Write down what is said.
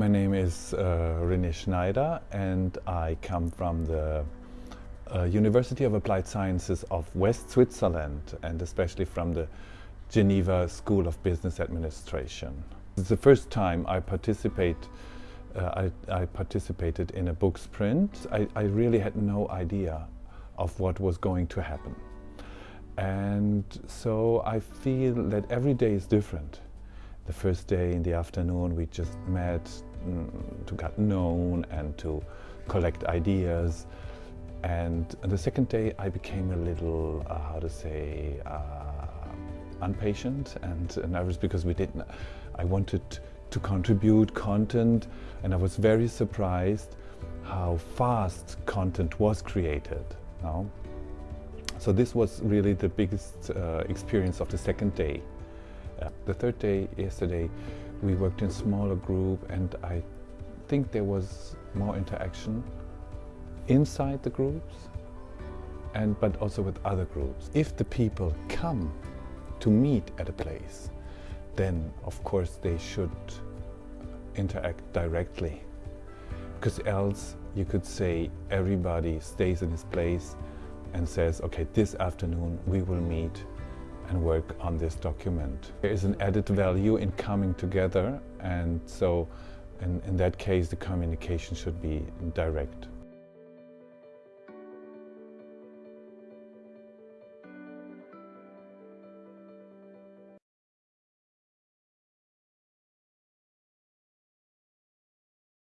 is uh, René Schneider and I come from the uh, University of Applied Sciences of West Switzerland and especially from the Geneva School of Business Administration. It's the first time I participate uh, I, I, participated in a book sprint. I, I really had no idea of what was going to happen. And so I feel that every day is different. The first day in the afternoon we just met to get known and to collect ideas. And the second day I became a little, uh, how to say, uh, impatient and nervous because we didn't, I wanted to contribute content and I was very surprised how fast content was created. So this was really the biggest uh, experience of the second day. The third day, yesterday, we worked in smaller group and I think there was more interaction inside the groups and but also with other groups. If the people come to meet at a place, then of course they should interact directly. Because else you could say everybody stays in his place and says, okay, this afternoon we will meet and work on this document. There is an added value in coming together and so in, in that case the communication should be direct.